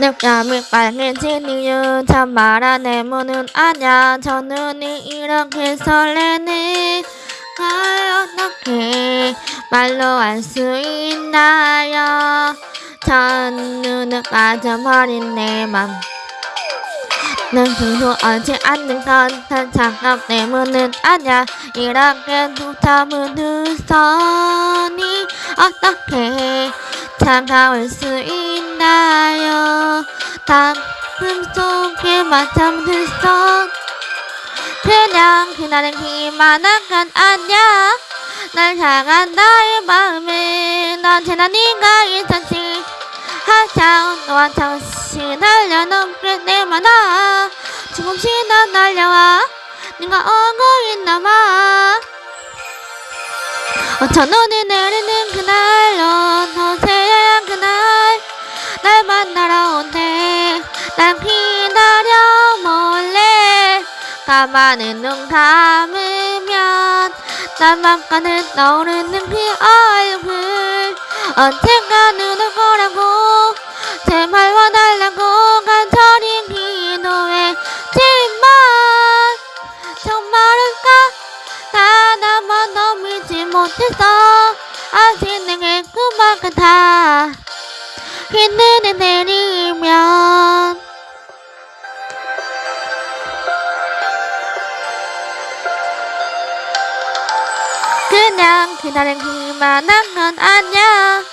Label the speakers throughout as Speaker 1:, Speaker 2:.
Speaker 1: 늑감이 빨개진 이유 참말 안해. 문은 아냐? 저 눈이 이렇게 설레네. 걸 어떻게 말로 알 수 있나요 저 눈을 빠져버린 내맘. 난 두서하지 않는 건단 장갑 때문은 아냐 이렇게 두tam은 두 손이 어떻게 차가울 수 있나요? 가슴 속에 맞잡은 두손 그냥 그날은 기만한 건 아냐 날 향한 나의 마음은 언제나 네가 있었지 한참 너와 정신 날려넘게 내 만화. 조금씩 넌 날려와. 네가 오고 있나봐 어천 눈이 내리는 그날 넌 새하얀 그날. 날 만나러 온대. 난 기다려 몰래. 가만히 눈 감으면 나만까는 떠오르는 그 얼굴 언젠가 눈을 거라고 제발 와달라고 간절히 기도했지만 정말일까? 단한 번도 믿지 못했어. 아직 내게 꿈만 같아. 흰 눈이 내리면 그냥 그날은 그만한 건 아냐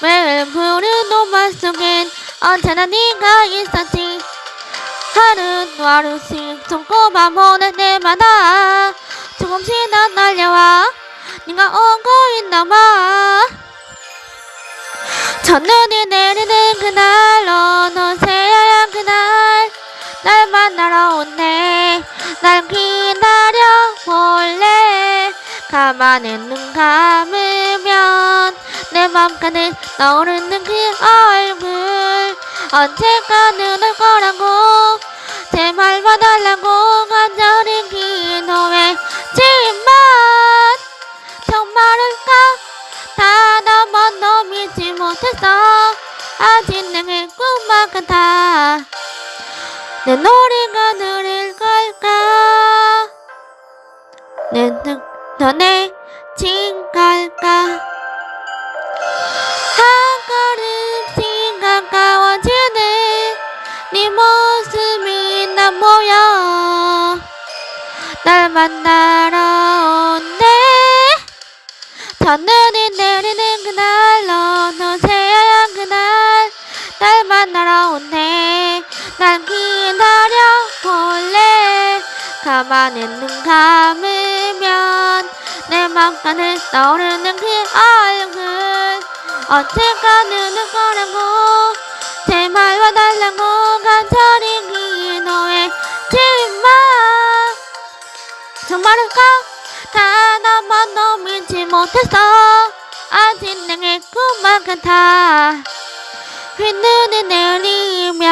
Speaker 1: 매일 푸른 노만 속엔 언제나 네가 있었지. 하루 하루씩 손꼽아 보는 때마다 조금씩 넌 날려와. 네가 오고 있나봐. 첫눈이 내리는 그날 너는 새하얀 그날. 날 만나러 온대 날 기다려 볼래 가만히 눈 감으면 내 맘가는 떠오르는 그 얼굴. 언젠가 눈을 거라고 제발 봐달라고 간절히 기도했지만. 정말일까? 단한 번도 믿지 못했어. 아직 내게 꿈만 같아. 내 노래가 느 네 모습이 난 보여. 날 만나러 온대. 첫눈이 내리는 그날 너는 새하얀 그날. 날 만나러 온대. 난 기다려 볼래. 가만히 눈 감으면 내 맘가는 떠오르는 그 얼굴. 언젠가 눈을 거라고 제발 와달라고 정말일까 단한 번도 믿지 못했어. 아직 내게 꿈만 같아. 흰 눈이 내리면